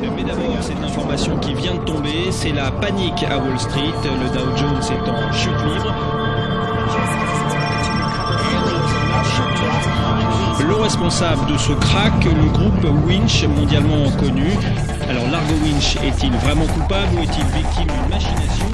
Mais d'abord, cette information qui vient de tomber, c'est la panique à Wall Street. Le Dow Jones est en chute libre. Le responsable de ce crack, le groupe Winch, mondialement connu. Alors Largo Winch est-il vraiment coupable ou est-il victime d'une machination?